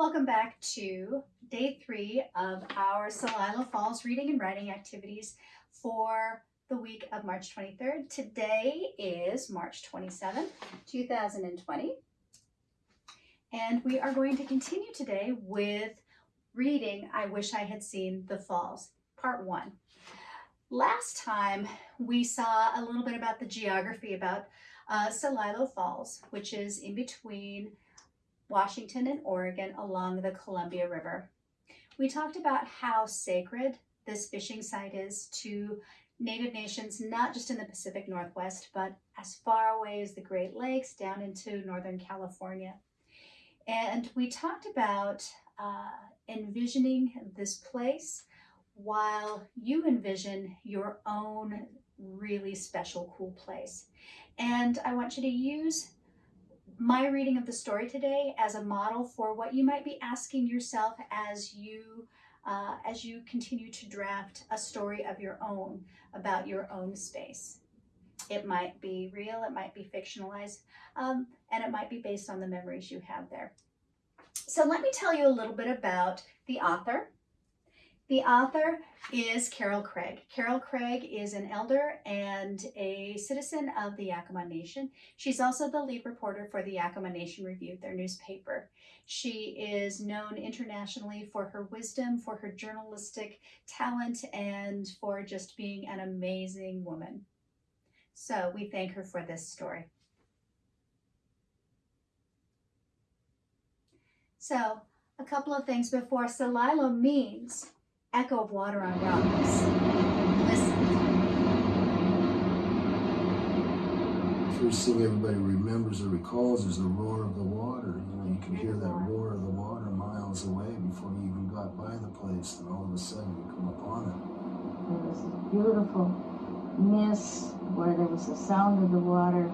Welcome back to day three of our Celilo Falls reading and writing activities for the week of March 23rd. Today is March 27th, 2020. And we are going to continue today with reading I Wish I Had Seen the Falls, part one. Last time we saw a little bit about the geography about uh, Celilo Falls, which is in between Washington and Oregon along the Columbia River. We talked about how sacred this fishing site is to Native nations, not just in the Pacific Northwest, but as far away as the Great Lakes down into Northern California. And we talked about uh, envisioning this place while you envision your own really special, cool place. And I want you to use my reading of the story today as a model for what you might be asking yourself as you uh, as you continue to draft a story of your own about your own space. It might be real, it might be fictionalized, um, and it might be based on the memories you have there. So let me tell you a little bit about the author the author is Carol Craig. Carol Craig is an elder and a citizen of the Yakama Nation. She's also the lead reporter for the Yakama Nation Review, their newspaper. She is known internationally for her wisdom, for her journalistic talent, and for just being an amazing woman. So we thank her for this story. So a couple of things before Celilo means echo of water on rocks. Listen. First thing everybody remembers or recalls is the roar of the water. You know, you can hear that roar of the water miles away before you even got by the place, and all of a sudden you come upon it. There was a beautiful mist where there was the sound of the water.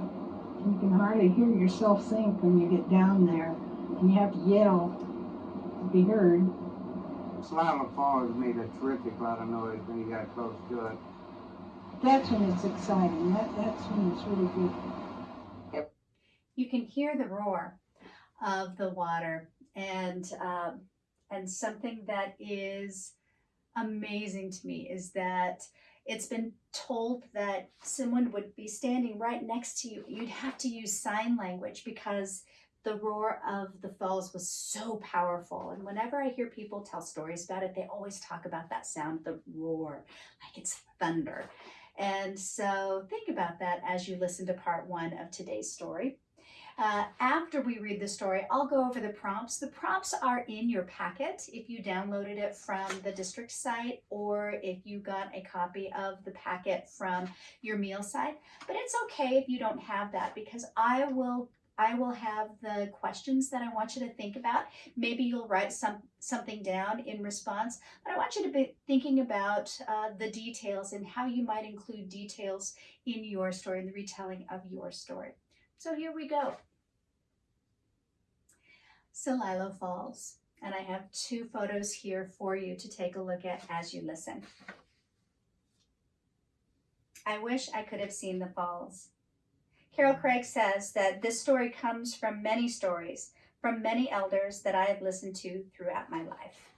You can hardly hear yourself think when you get down there, and you have to yell to be heard. Celilo Falls made a terrific lot of noise when you got close to it. That's when it's exciting. That, that's when it's really good. You can hear the roar of the water and um, and something that is amazing to me is that it's been told that someone would be standing right next to you. You'd have to use sign language because the roar of the falls was so powerful. And whenever I hear people tell stories about it, they always talk about that sound, the roar, like it's thunder. And so think about that as you listen to part one of today's story. Uh, after we read the story, I'll go over the prompts. The prompts are in your packet if you downloaded it from the district site or if you got a copy of the packet from your meal site. But it's okay if you don't have that because I will I will have the questions that I want you to think about. Maybe you'll write some something down in response, but I want you to be thinking about uh, the details and how you might include details in your story, in the retelling of your story. So here we go. Celilo Falls, and I have two photos here for you to take a look at as you listen. I wish I could have seen the falls. Carol Craig says that this story comes from many stories from many elders that I have listened to throughout my life.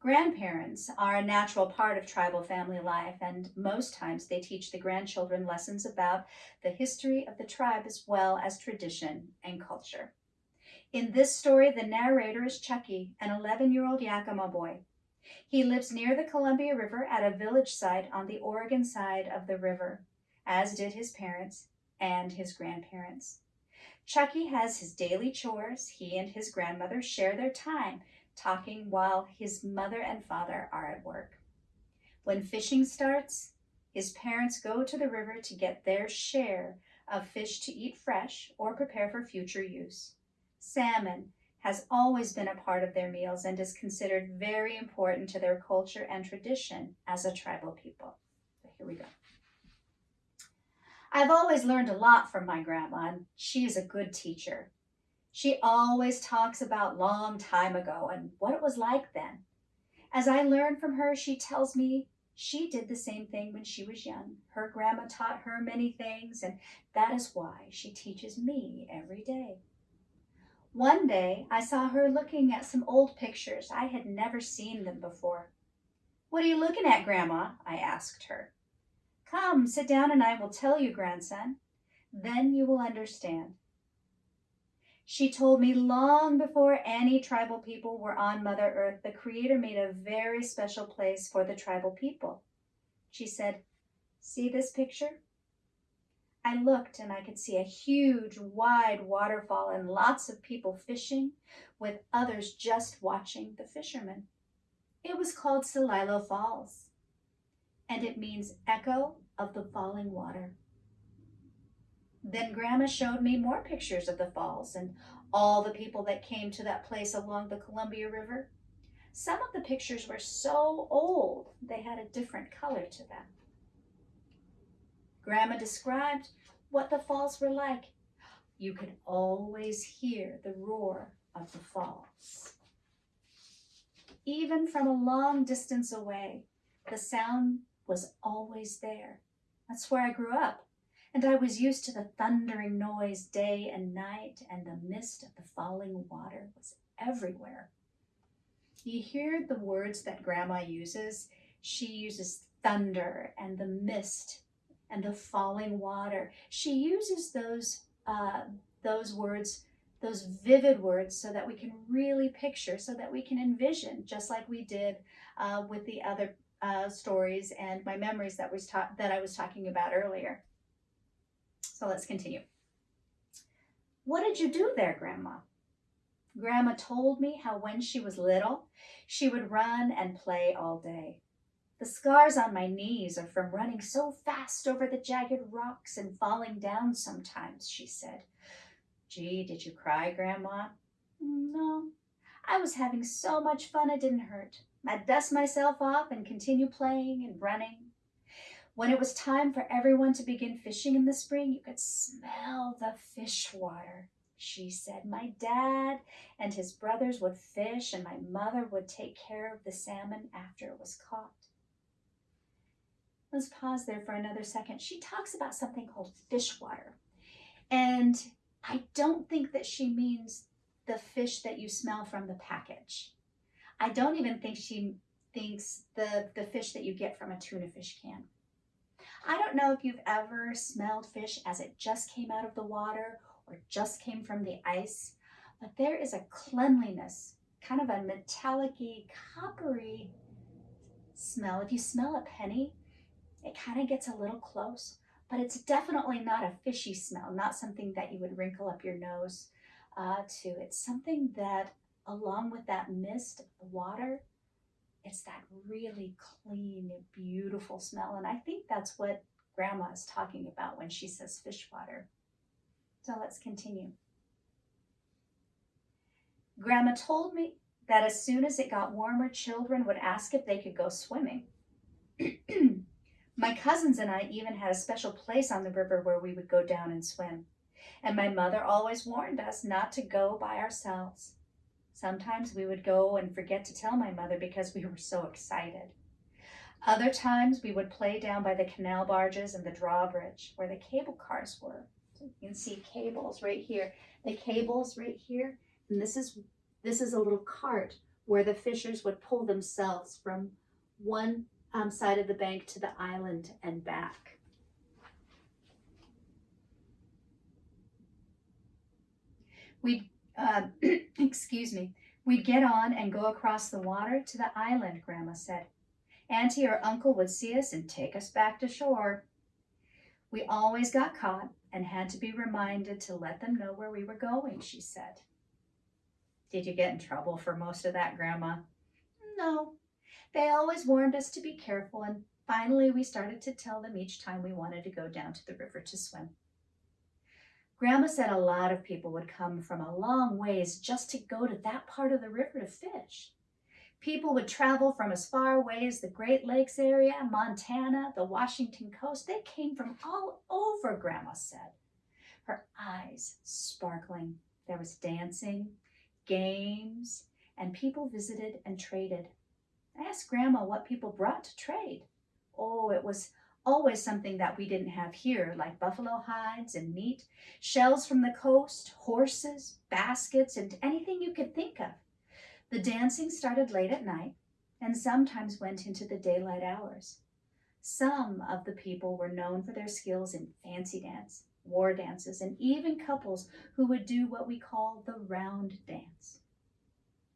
Grandparents are a natural part of tribal family life, and most times they teach the grandchildren lessons about the history of the tribe as well as tradition and culture. In this story, the narrator is Chucky, an 11-year-old Yakama boy. He lives near the Columbia River at a village site on the Oregon side of the river as did his parents and his grandparents. Chucky has his daily chores. He and his grandmother share their time talking while his mother and father are at work. When fishing starts, his parents go to the river to get their share of fish to eat fresh or prepare for future use. Salmon has always been a part of their meals and is considered very important to their culture and tradition as a tribal people. So here we go. I've always learned a lot from my grandma, and she is a good teacher. She always talks about long time ago and what it was like then. As I learn from her, she tells me she did the same thing when she was young. Her grandma taught her many things, and that is why she teaches me every day. One day I saw her looking at some old pictures. I had never seen them before. What are you looking at, Grandma? I asked her. Come, sit down and I will tell you, grandson. Then you will understand. She told me long before any tribal people were on Mother Earth, the Creator made a very special place for the tribal people. She said, See this picture? I looked and I could see a huge, wide waterfall and lots of people fishing, with others just watching the fishermen. It was called Celilo Falls, and it means echo of the falling water. Then Grandma showed me more pictures of the falls and all the people that came to that place along the Columbia River. Some of the pictures were so old they had a different color to them. Grandma described what the falls were like. You could always hear the roar of the falls. Even from a long distance away, the sound was always there. That's where I grew up, and I was used to the thundering noise day and night, and the mist of the falling water was everywhere. You hear the words that Grandma uses. She uses thunder and the mist and the falling water. She uses those uh, those words, those vivid words, so that we can really picture, so that we can envision, just like we did uh, with the other uh, stories and my memories that was ta- that I was talking about earlier. So let's continue. What did you do there, Grandma? Grandma told me how when she was little, she would run and play all day. The scars on my knees are from running so fast over the jagged rocks and falling down sometimes, she said. Gee, did you cry, Grandma? No. I was having so much fun it didn't hurt. I'd dust myself off and continue playing and running. When it was time for everyone to begin fishing in the spring, you could smell the fish water. She said, My dad and his brothers would fish, and my mother would take care of the salmon after it was caught. Let's pause there for another second. She talks about something called fish water. And I don't think that she means the fish that you smell from the package. I don't even think she thinks the, the fish that you get from a tuna fish can. I don't know if you've ever smelled fish as it just came out of the water or just came from the ice, but there is a cleanliness, kind of a metallic coppery smell. If you smell a penny, it kind of gets a little close, but it's definitely not a fishy smell, not something that you would wrinkle up your nose uh, to. It's something that, along with that mist of the water, it's that really clean, beautiful smell. And I think that's what Grandma is talking about when she says fish water. So let's continue. Grandma told me that as soon as it got warmer, children would ask if they could go swimming. My cousins and I even had a special place on the river where we would go down and swim. And my mother always warned us not to go by ourselves. Sometimes we would go and forget to tell my mother because we were so excited. Other times we would play down by the canal barges and the drawbridge where the cable cars were. So you can see cables right here. The cables right here. And this is this is a little cart where the fishers would pull themselves from one um, side of the bank to the island and back. We'd, uh, excuse me, we'd get on and go across the water to the island, Grandma said. Auntie or Uncle would see us and take us back to shore. We always got caught and had to be reminded to let them know where we were going, she said. Did you get in trouble for most of that, Grandma? No, they always warned us to be careful, and finally we started to tell them each time we wanted to go down to the river to swim. Grandma said a lot of people would come from a long ways just to go to that part of the river to fish. People would travel from as far away as the Great Lakes area, Montana, the Washington coast. They came from all over, Grandma said, her eyes sparkling. There was dancing, games, and people visited and traded. I asked Grandma what people brought to trade. Oh, it was always something that we didn't have here, like buffalo hides and meat, shells from the coast, horses, baskets, and anything you could think of. The dancing started late at night and sometimes went into the daylight hours. Some of the people were known for their skills in fancy dance, war dances, and even couples who would do what we call the round dance.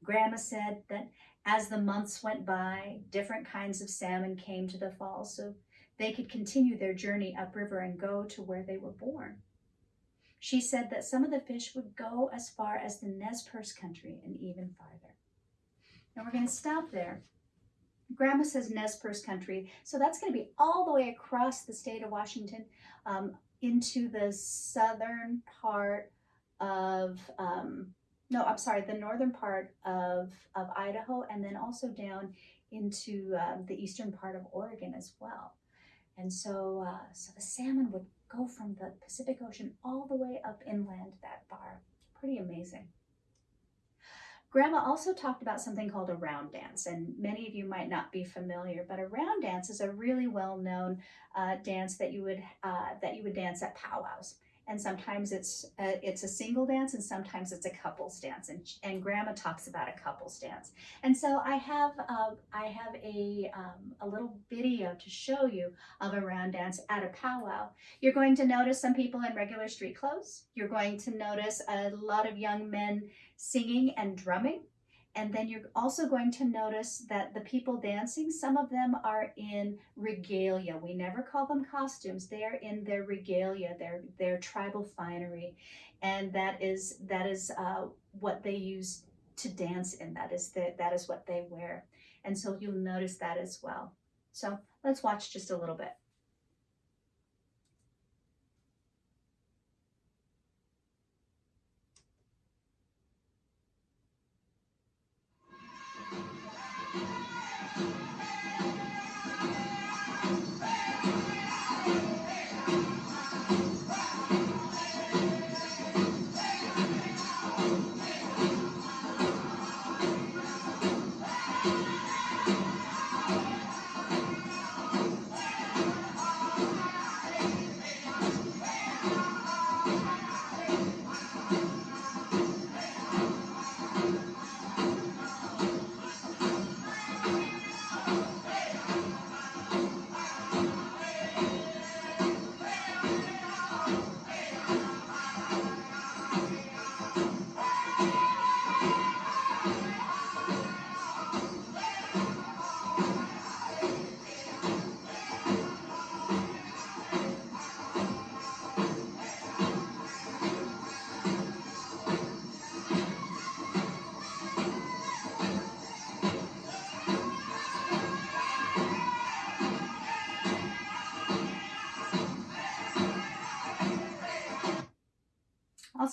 Grandma said that as the months went by, different kinds of salmon came to the falls so they could continue their journey upriver and go to where they were born. She said that some of the fish would go as far as the Nez Perce country and even farther. Now we're going to stop there. Grandma says Nez Perce country, so that's going to be all the way across the state of Washington um, into the southern part of, um, no, I'm sorry, the northern part of, of Idaho, and then also down into um, the eastern part of Oregon as well. And so, uh, so the salmon would go from the Pacific Ocean all the way up inland that far. Pretty amazing. Grandma also talked about something called a round dance, and many of you might not be familiar, but a round dance is a really well-known uh, dance that you would uh, that you would dance at powwows. And sometimes it's a, it's a single dance, and sometimes it's a couples dance. And, and Grandma talks about a couples dance. And so I have uh, I have a um, a little video to show you of a round dance at a powwow. You're going to notice some people in regular street clothes. You're going to notice a lot of young men singing and drumming. And then you're also going to notice that the people dancing, some of them are in regalia. We never call them costumes. They are in their regalia, their their tribal finery, and that is that is uh, what they use to dance in. That is the, that is what they wear, and so you'll notice that as well. So let's watch just a little bit.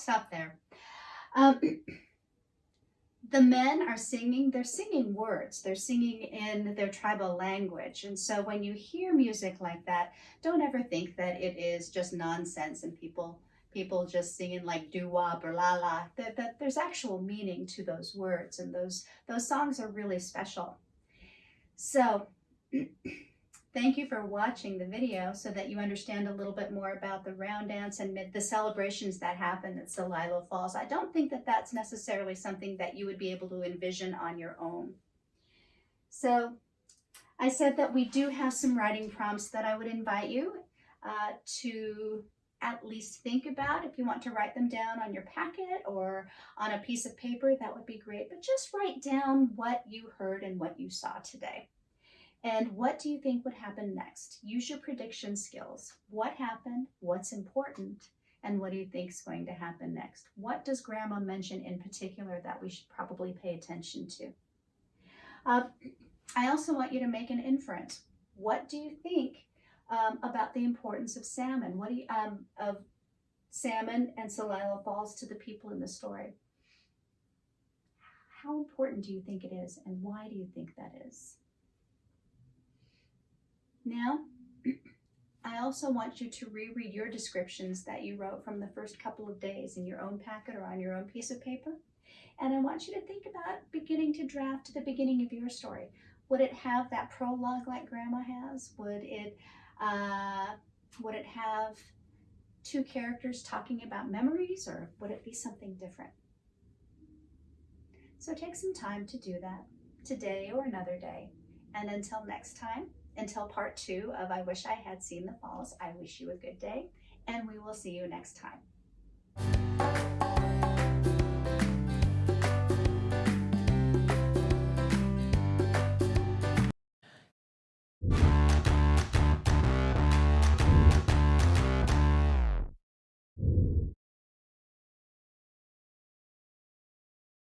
Stop there. Um, the men are singing, they're singing words, they're singing in their tribal language. And so when you hear music like that, don't ever think that it is just nonsense and people people just singing like doo-wop or la-la. That, that there's actual meaning to those words and those those songs are really special. So Thank you for watching the video so that you understand a little bit more about the round dance and the celebrations that happen at Celilo Falls. I don't think that that's necessarily something that you would be able to envision on your own. So I said that we do have some writing prompts that I would invite you uh, to at least think about. If you want to write them down on your packet or on a piece of paper, that would be great. But just write down what you heard and what you saw today. And what do you think would happen next? Use your prediction skills. What happened? What's important? And what do you think is going to happen next? What does Grandma mention in particular that we should probably pay attention to? Uh, I also want you to make an inference. What do you think um, about the importance of salmon? What do you, um, of salmon and Celilo Falls to the people in the story? How important do you think it is, and why do you think that is? Now, I also want you to reread your descriptions that you wrote from the first couple of days in your own packet or on your own piece of paper. And I want you to think about beginning to draft the beginning of your story. Would it have that prologue like Grandma has? Would it Uh, would it have two characters talking about memories or would it be something different? So take some time to do that today or another day. And until next time, until part two of I Wish I Had Seen the Falls, I wish you a good day and we will see you next time.